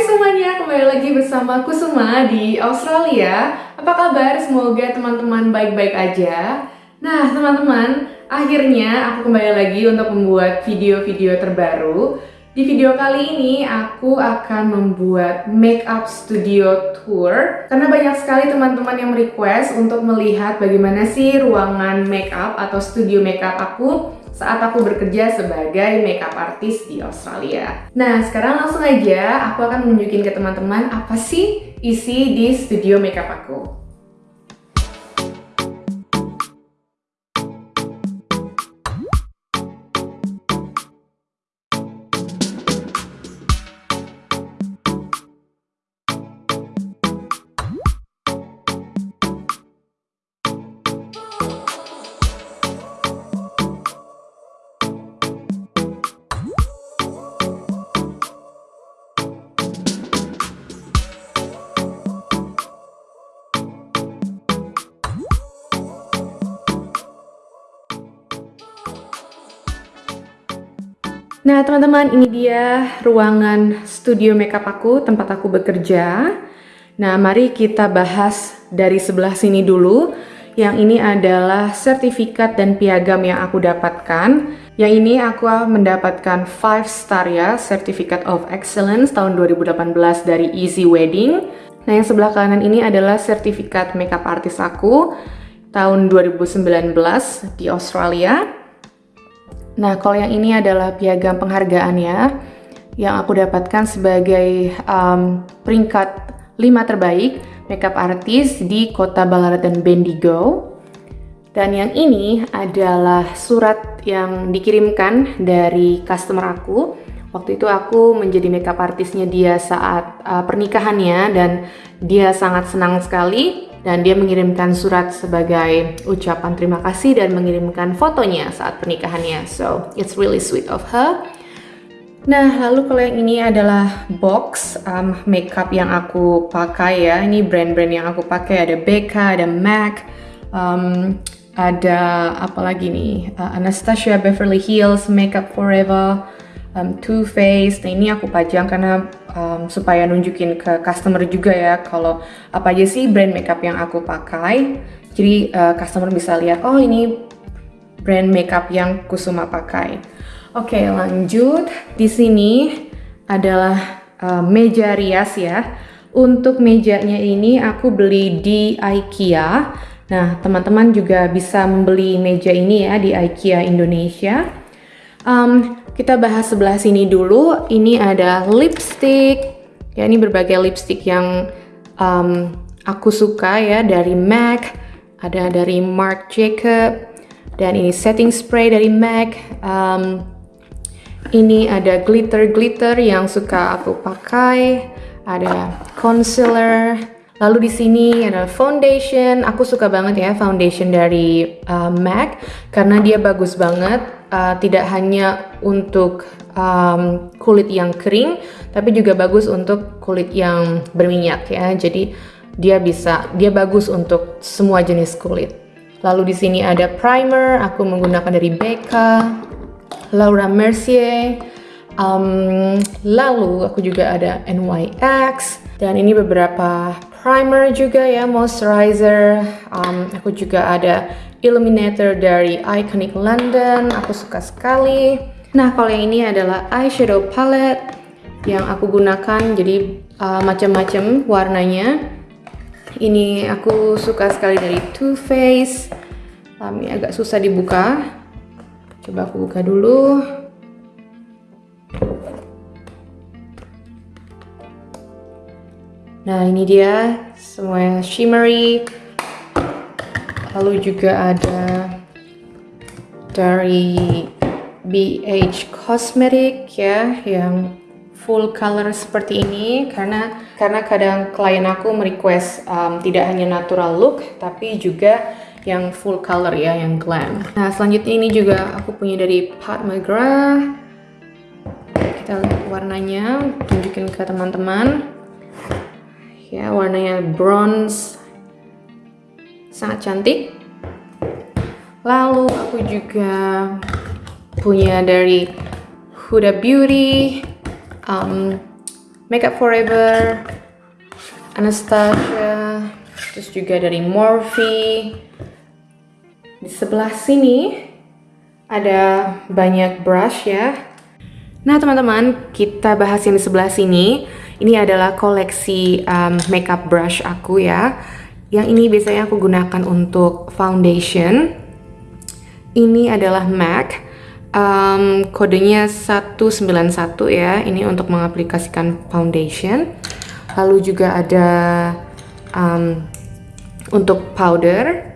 Hai semuanya, kembali lagi bersama Kusuma di Australia. Apa kabar? Semoga teman-teman baik-baik aja. Nah, teman-teman, akhirnya aku kembali lagi untuk membuat video-video terbaru. Di video kali ini aku akan membuat makeup studio tour karena banyak sekali teman-teman yang request untuk melihat bagaimana sih ruangan makeup atau studio makeup aku saat aku bekerja sebagai makeup artist di Australia. Nah, sekarang langsung aja aku akan menunjukin ke teman-teman apa sih isi di studio makeup aku. Nah teman-teman ini dia ruangan studio makeup aku, tempat aku bekerja. Nah mari kita bahas dari sebelah sini dulu. Yang ini adalah sertifikat dan piagam yang aku dapatkan. Yang ini aku mendapatkan 5 star ya, Certificate of Excellence tahun 2018 dari Easy Wedding. Nah yang sebelah kanan ini adalah sertifikat makeup artist aku tahun 2019 di Australia. Nah, kalau yang ini adalah piagam penghargaan ya, yang aku dapatkan sebagai um, peringkat 5 terbaik makeup artist di kota Ballarat dan Bendigo. Dan yang ini adalah surat yang dikirimkan dari customer aku. Waktu itu aku menjadi makeup artisnya dia saat uh, pernikahannya dan dia sangat senang sekali dan dia mengirimkan surat sebagai ucapan terima kasih dan mengirimkan fotonya saat pernikahannya. So, it's really sweet of her. Nah, lalu kalau yang ini adalah box um, makeup yang aku pakai ya. Ini brand-brand yang aku pakai ada Becca, ada MAC, um, ada apa lagi nih? Uh, Anastasia Beverly Hills, Makeup Forever, um, Too Faced. Nah, ini aku pajang karena um, supaya nunjukin ke customer juga ya kalau apa aja sih brand makeup yang aku pakai. Jadi uh, customer bisa lihat, oh ini brand makeup yang Kusuma pakai. Oke, okay, lanjut. Di sini adalah uh, meja rias ya. Untuk mejanya ini aku beli di IKEA. Nah, teman-teman juga bisa membeli meja ini ya di IKEA Indonesia. Um, kita bahas sebelah sini dulu. Ini ada lipstick. Ya, ini berbagai lipstick yang um, aku suka ya dari MAC, ada dari Marc Jacob, dan ini setting spray dari MAC. Um, ini ada glitter-glitter yang suka aku pakai. Ada concealer. Lalu di sini ada foundation. Aku suka banget ya foundation dari uh, MAC karena dia bagus banget uh, tidak hanya untuk um, kulit yang kering, tapi juga bagus untuk kulit yang berminyak ya. Jadi dia bisa, dia bagus untuk semua jenis kulit. Lalu di sini ada primer, aku menggunakan dari Becca, Laura Mercier. Um, lalu aku juga ada NYX dan ini beberapa primer juga ya, moisturizer. Um, aku juga ada illuminator dari Iconic London, aku suka sekali. Nah, kalau yang ini adalah eyeshadow palette yang aku gunakan, jadi uh, macam-macam warnanya. Ini aku suka sekali dari Too Faced. Um, ini agak susah dibuka. Coba aku buka dulu. Nah, ini dia semua shimmery lalu juga ada dari BH Cosmetic ya yang full color seperti ini karena karena kadang klien aku merequest um, tidak hanya natural look tapi juga yang full color ya yang glam. Nah selanjutnya ini juga aku punya dari Pat McGrath. Kita lihat warnanya, tunjukin ke teman-teman. Ya warnanya bronze sangat cantik lalu aku juga punya dari Huda Beauty um, Makeup Forever, Anastasia, terus juga dari Morphe. Di sebelah sini ada banyak brush ya. Nah teman-teman, kita bahas yang di sebelah sini. Ini adalah koleksi um, makeup brush aku ya. Yang ini biasanya aku gunakan untuk foundation. Ini adalah MAC. Um, kodenya 191 ya. Ini untuk mengaplikasikan foundation. Lalu juga ada um, untuk powder.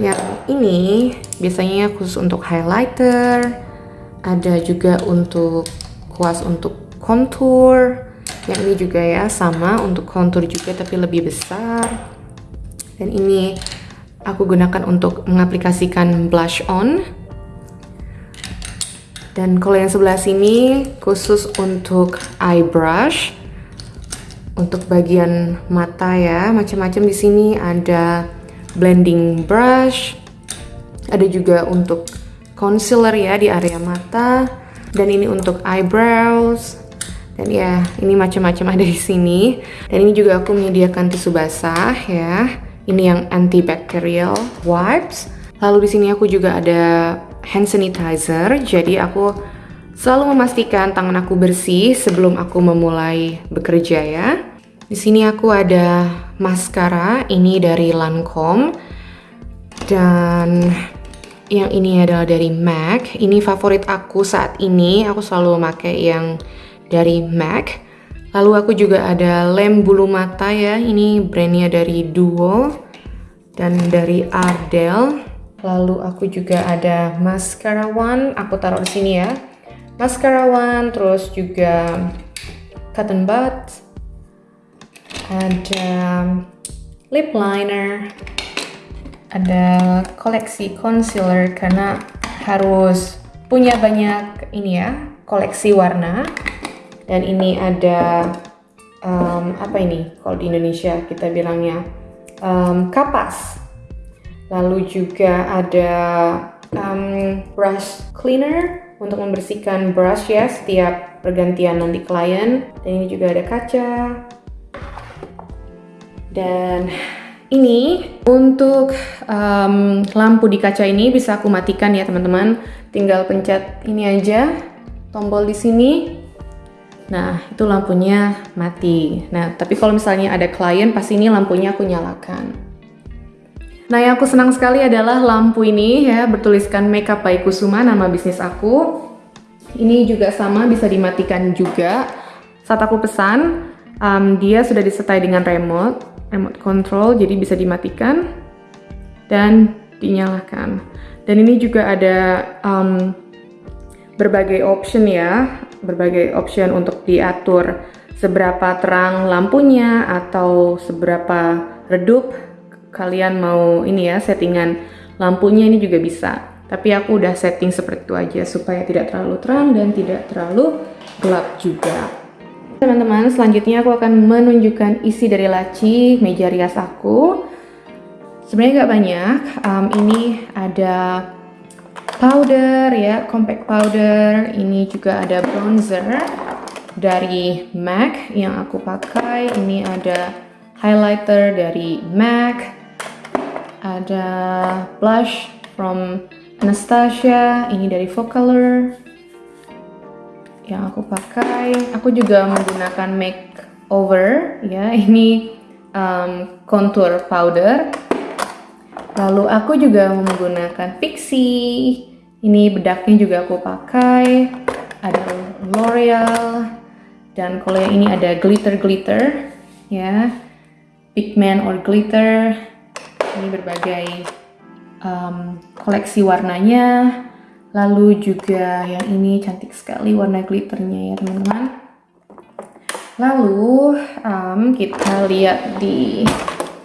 Yang ini biasanya khusus untuk highlighter. Ada juga untuk kuas untuk contour yang ini juga ya sama untuk contour juga tapi lebih besar. Dan ini aku gunakan untuk mengaplikasikan blush on. Dan kalau yang sebelah sini khusus untuk eye brush. Untuk bagian mata ya, macam-macam di sini. Ada blending brush, ada juga untuk concealer ya di area mata, dan ini untuk eyebrows. Dan ya, ini macam-macam ada di sini. Dan ini juga aku menyediakan tisu basah ya. Ini yang antibacterial wipes. Lalu di sini aku juga ada hand sanitizer. Jadi aku selalu memastikan tangan aku bersih sebelum aku memulai bekerja ya. Di sini aku ada maskara ini dari Lancome dan yang ini adalah dari MAC. Ini favorit aku saat ini. Aku selalu memakai yang dari MAC. Lalu aku juga ada lem bulu mata ya. Ini brandnya dari Duo dan dari Ardell. Lalu aku juga ada mascara one, aku taruh di sini ya. Mascara one, terus juga cotton bud, ada lip liner, ada koleksi concealer karena harus punya banyak ini ya, koleksi warna. Dan ini ada um, apa ini? Kalau di Indonesia kita bilangnya um, kapas Lalu juga ada um, brush cleaner untuk membersihkan brush ya setiap pergantian nanti klien. Dan ini juga ada kaca. Dan ini untuk um, lampu di kaca ini bisa aku matikan ya teman-teman. Tinggal pencet ini aja tombol di sini. Nah, itu lampunya mati. Nah, tapi kalau misalnya ada klien, pasti ini lampunya aku nyalakan. Nah yang aku senang sekali adalah lampu ini ya bertuliskan Makeup by Kusuma nama bisnis aku. Ini juga sama bisa dimatikan juga. Saat aku pesan um, dia sudah disertai dengan remote, remote control jadi bisa dimatikan dan dinyalakan. Dan ini juga ada um, berbagai option ya, berbagai option untuk diatur seberapa terang lampunya atau seberapa redup kalian mau ini ya settingan lampunya ini juga bisa. Tapi aku udah setting seperti itu aja supaya tidak terlalu terang dan tidak terlalu gelap juga. Teman-teman selanjutnya aku akan menunjukkan isi dari laci meja rias aku. Sebenarnya nggak banyak. Um, ini ada powder ya compact powder. Ini juga ada bronzer dari MAC yang aku pakai. Ini ada highlighter dari MAC. Ada blush from Anastasia. Ini dari Focalor yang aku pakai. Aku juga menggunakan makeover ya. Ini um, contour powder lalu aku juga menggunakan Pixie ini bedaknya juga aku pakai. Ada L'Oreal. Dan kalau yang ini ada glitter glitter ya. Pigment or glitter. Ini berbagai um, koleksi warnanya. Lalu juga yang ini cantik sekali warna glitternya ya teman-teman. Lalu um, kita lihat di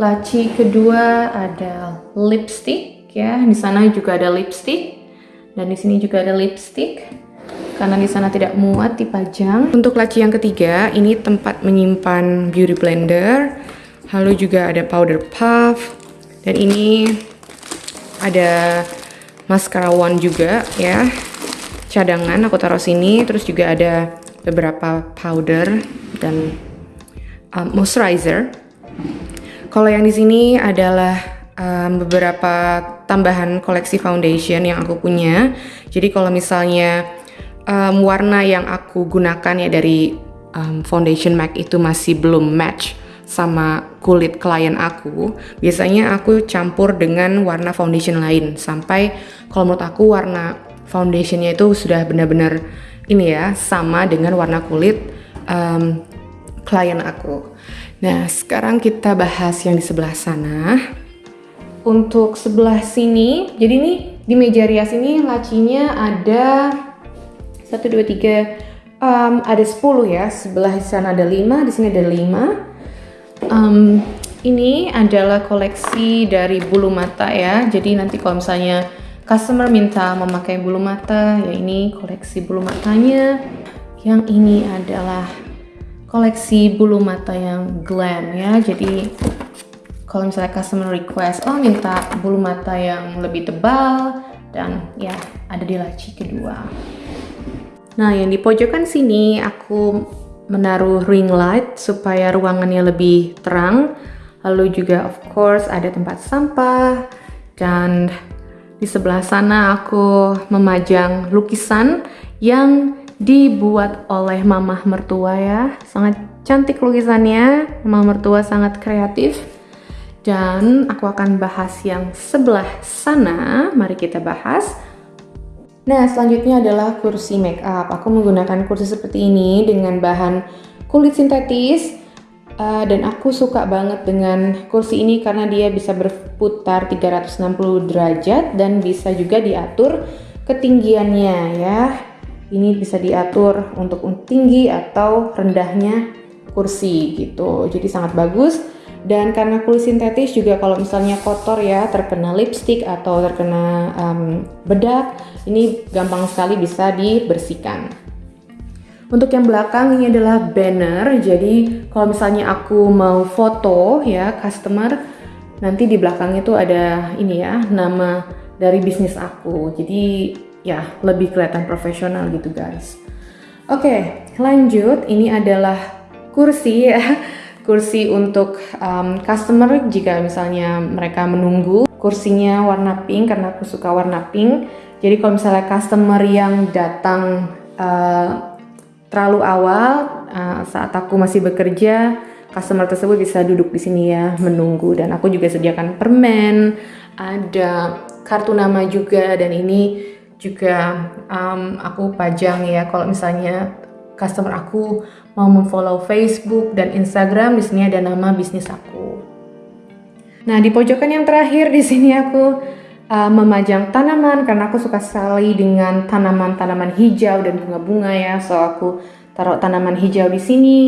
laci kedua ada lipstick ya di sana juga ada lipstick dan di sini juga ada lipstick karena di sana tidak muat dipajang. Untuk laci yang ketiga, ini tempat menyimpan beauty blender. Lalu juga ada powder puff, dan ini ada mascara one juga ya cadangan aku taruh sini terus juga ada beberapa powder dan um, moisturizer. Kalau yang di sini adalah um, beberapa tambahan koleksi foundation yang aku punya. Jadi kalau misalnya um, warna yang aku gunakan ya dari um, foundation MAC itu masih belum match sama kulit klien aku, biasanya aku campur dengan warna foundation lain sampai kalau menurut aku warna foundationnya itu sudah benar-benar ini ya sama dengan warna kulit um, klien aku. Nah sekarang kita bahas yang di sebelah sana. Untuk sebelah sini, jadi ini di meja rias ini lacinya ada satu dua tiga um, ada 10 ya. Sebelah sana ada 5 di sini ada 5 um, ini adalah koleksi dari bulu mata ya. Jadi nanti kalau misalnya customer minta memakai bulu mata ya ini koleksi bulu matanya. Yang ini adalah koleksi bulu mata yang glam ya. Jadi kalau misalnya customer request oh minta bulu mata yang lebih tebal dan ya ada di laci kedua. Nah yang di pojokan sini aku menaruh ring light supaya ruangannya lebih terang. Lalu juga of course ada tempat sampah. Dan di sebelah sana aku memajang lukisan yang dibuat oleh mamah mertua ya. Sangat cantik lukisannya. Mamah mertua sangat kreatif. Dan aku akan bahas yang sebelah sana. Mari kita bahas. Nah selanjutnya adalah kursi make up aku menggunakan kursi seperti ini dengan bahan kulit sintetis. Uh, dan aku suka banget dengan kursi ini karena dia bisa berputar 360 derajat dan bisa juga diatur ketinggiannya ya ini bisa diatur untuk tinggi atau rendahnya kursi gitu. Jadi sangat bagus. Dan karena kulit sintetis juga kalau misalnya kotor ya terkena lipstick atau terkena um, bedak ini gampang sekali bisa dibersihkan. Untuk yang belakang ini adalah banner. Jadi kalau misalnya aku mau foto ya customer nanti di belakangnya tuh ada ini ya nama dari bisnis aku. Jadi ya lebih kelihatan profesional gitu guys. Oke, lanjut. Ini adalah kursi ya. Kursi untuk um, customer jika misalnya mereka menunggu. Kursinya warna pink karena aku suka warna pink. Jadi kalau misalnya customer yang datang uh, terlalu awal uh, saat aku masih bekerja, customer tersebut bisa duduk di sini ya menunggu dan aku juga sediakan permen, ada kartu nama juga dan ini juga um, aku pajang ya kalau misalnya customer aku mau memfollow Facebook dan Instagram di sini ada nama bisnis aku. Nah di pojokan yang terakhir di sini aku uh, memajang tanaman karena aku suka sekali dengan tanaman-tanaman hijau dan bunga-bunga ya. So aku taruh tanaman hijau di sini.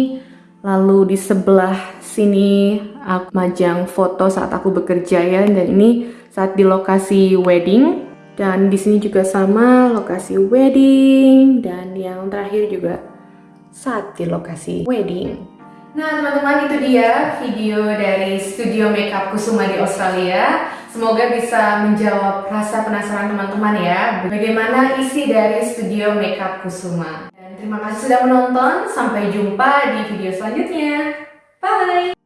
Lalu di sebelah sini aku majang foto saat aku bekerja ya dan ini saat di lokasi wedding dan di sini juga sama lokasi wedding dan yang terakhir juga saat di lokasi wedding. Nah teman-teman itu dia video dari studio makeup Kusuma di Australia. Semoga bisa menjawab rasa penasaran teman-teman ya bagaimana isi dari studio makeup Kusuma. Dan terima kasih sudah menonton. Sampai jumpa di video selanjutnya. Bye!